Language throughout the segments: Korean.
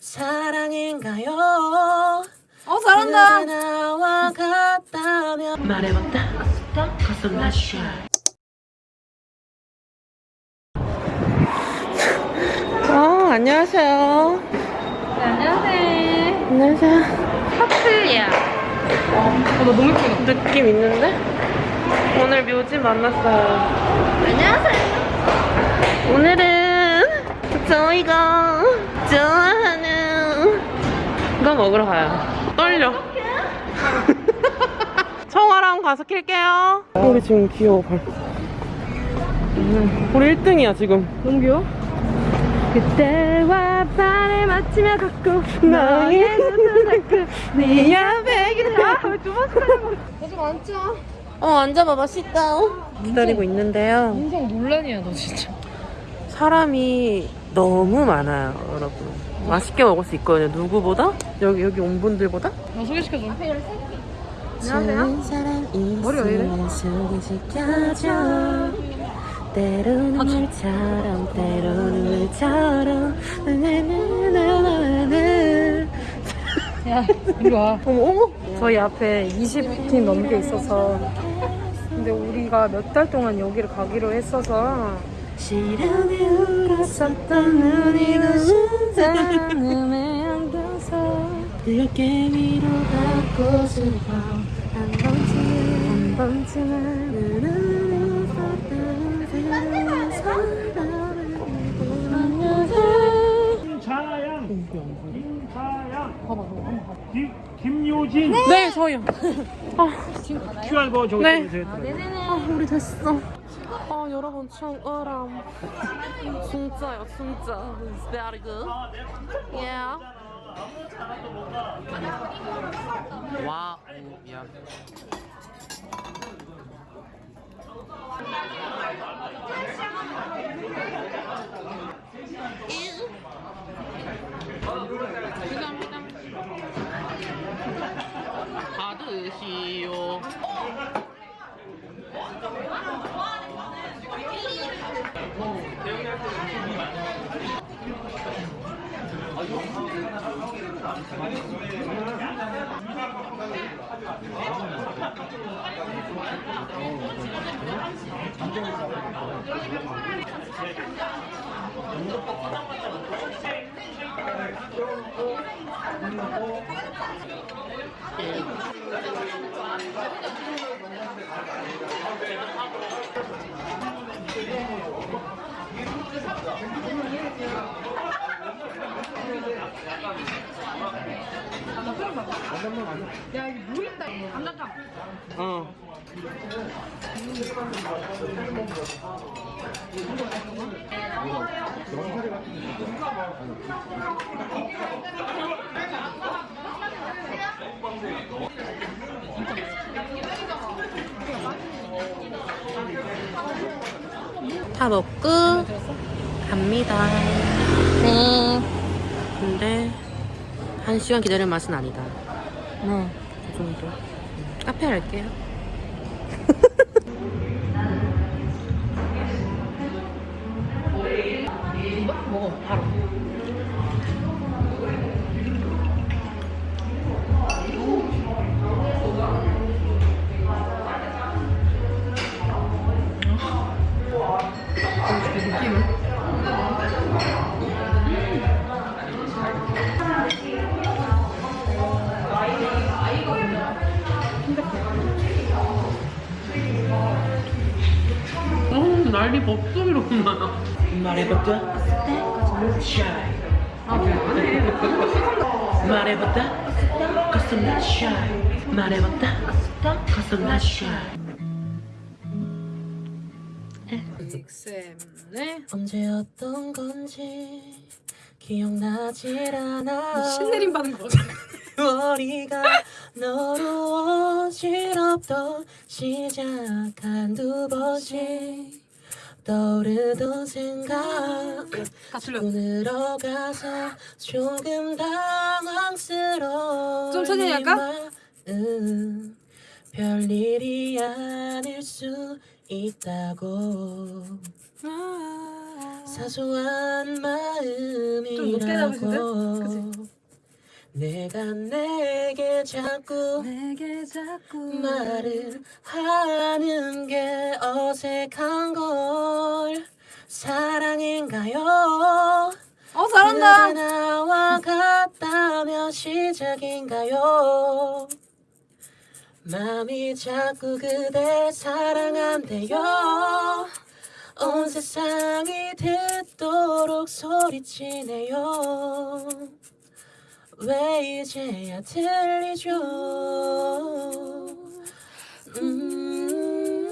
사랑인가요? 어 잘한다. 나와 같다면 말해봤다 가슴 라쉬 어 안녕하세요 네, 안녕하세요. 안녕하세요 하트야. 어, 나 너무 예쁘다. 느낌 있는데? 오늘 묘지 만났어요 안녕하세요. 오늘은 저희가 좋아하는 거 먹으러 가요. 떨려. 청아랑 가서 킬게요. 우리 지금 귀여워, 발. 음, 우리 1등이야, 지금. 너무 귀여워. 그때와 발을 맞추며 걷고 너의 눈을 네 앞에 기다려. 아두 번째 하는 거. 계속 앉자. 어, 앉아봐봐, sit 기다리고 있는데요. 인생 논란이야 너 진짜. 사람이 너무 많아요, 여러분. 맛있게 먹을 수 있거든요, 누구보다? 여기, 여기 온 분들보다? 나 소개시켜줘. 사람 머리가 왜 이래? 때로는 물처럼 때로는 물처럼 나나나나나나 야 이리 와. 어머 어머 저희 앞에 20팀 넘게 있어서 근데 우리가 몇 달 동안 여기를 가기로 했어서 시련에 울었었던 눈이 부신 사랑음에 안겨서 그렇게 위로받고 싶어 한 번쯤은 한 번쯤은 눈을 봤던 새로운 사랑을 만나서 김차양, 김차양, 봐봐 너 한번 봐봐 김, 김효진 네 저요 지금 가나요? QR 코드 저거 네. 네. 네네네 아 우리 됐어 아 여러분 청어람. 진짜요 진짜. It's very good. Yeah. 와우 미안. 받으시오 감사합니다. 야 이거 물 있다 감자탕 어다 먹고 갑니다. 네 근데 한 시간 기다릴 맛은 아니다. 네. 그 정도. 카페 갈게요. 난리 법석이로 나요. 말해봤다. 아 그래? 말해봤다. 가슴 나 shy. 말해봤다. 가슴 나 shy. 쌤네 언제였던 건지 기억나질 않아. 신내림 받은 거 같아 머리가 너로 어지럽던 시작 한 두 번씩 떠오르던 생각 오늘어 가서 조금 당황스러운 좀 천천히 할까? 별일이 아닐 수 있다고 사소한 잡으실 듯? 마음이라고? 내가 내게 자꾸 내게 자꾸 말을 하는 게 어색한 걸 사랑인가요? 어 잘한다 그대 나와 같다면 시작인가요? 마음이 자꾸 그댈 사랑한대요 온 세상이 듣도록 소리치네요 왜 이제야 들리죠 음,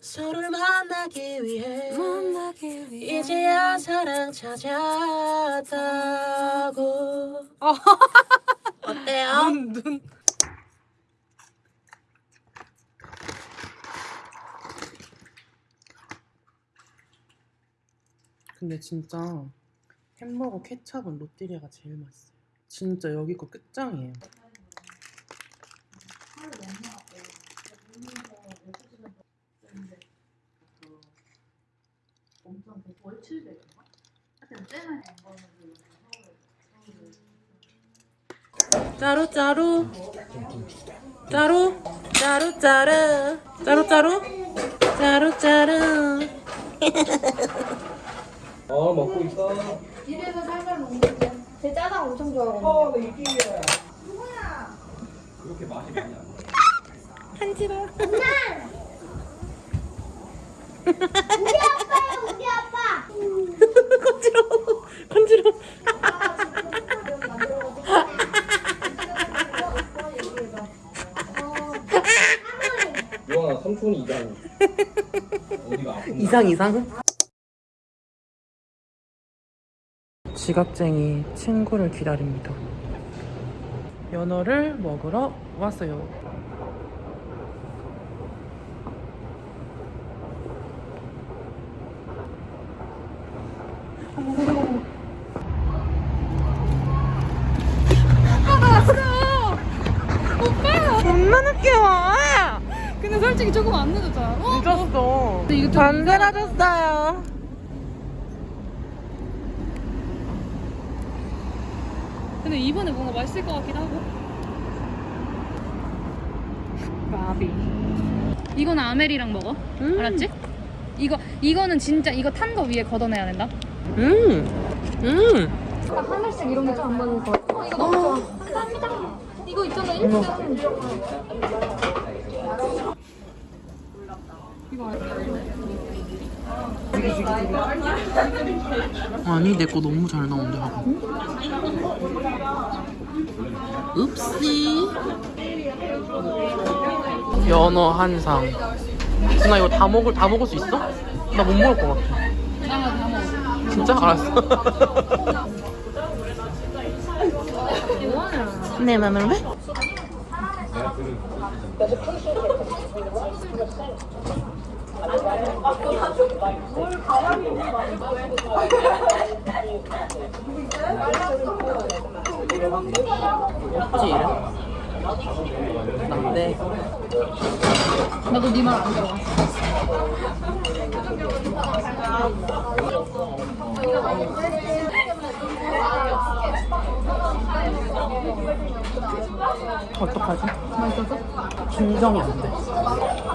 서로를 만나기 위해 만나기 위해 이제야 사랑 찾았다고 어때요? 눈, 눈. 근데 진짜 햄버거 케찹은 롯데리아가 제일 맛있어요. 진짜 여기 거 끝장이에요. 짜루 짜루 짜루 짜루 짜루 짜루 짜루 짜루 짜루 어 먹고 있어. 집에서 살살 먹는 거제 짜장 엄청 좋아하거든요. 그렇게 맛이 많이 안 나. 우리 아빠요, 우리 아빠. 간지러워 간지러워 유아나 삼촌이 이상. 어디가 아픈 이상 이상 지각쟁이 친구를 기다립니다. 연어를 먹으러 왔어요. 근데 솔직히 조금 안 늦었잖아. 어? 늦었어. 좀 반세라 줬어요 근데 이번에 뭔가 맛있을 것 같긴 하고 마비 이거는 아멜이랑 먹어 음. 알았지? 이거 이거는 진짜 이거 탄 거 위에 걷어내야 된다 음. 음. 하늘색 이런 게 좀 안 맞는 것 같아. 어, 이거 너무 좋아. 감사합니다. 이거 있잖아, 1등. 아니 내 거 너무 잘 나온대 하고. 읍시. 연어 한상. 나 이거 다 먹을 다 먹을 수 있어? 나 못 먹을 것 같아. 진짜? 알았어. 내 맘을 왜? 나도 네 말 안 들어 어떡하지? 맛있었어? 긴장이 안 돼.